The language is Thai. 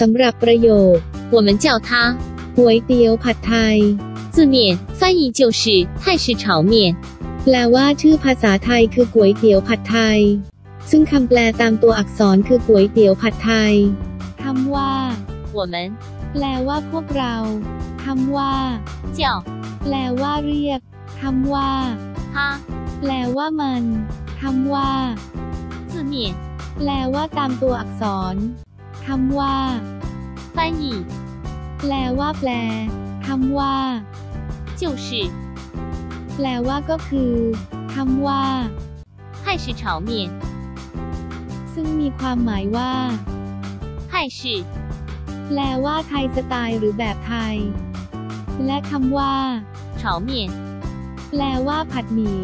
สำหรับประโยค 我们叫它 ก๋วยเตี๋ยวผัดไทย 字面翻译就是泰式炒面。 แปลว่าชื่อภาษาไทยคือก๋วยเตี๋ยวผัดไทย ซึ่งคำแปลตามตัวอักษรคือก๋วยเตี๋ยวผัดไทยคำว่า 我们 แปลว่าพวกเราคำว่า 叫 แปลว่าเรียกคำว่า 它 แปลว่ามันคำว่า 字面 แปลว่าตามตัวอักษร คำว่า 翻译 แปลว่าแปลคำว่า 就是 แปลว่าก็คือคำว่า 泰式炒面。 ซึ่งมีความหมายว่า 泰式 แปลว่าไทยสไตล์หรือแบบไทย และคำว่า 炒面 แปลว่าผัดหมี่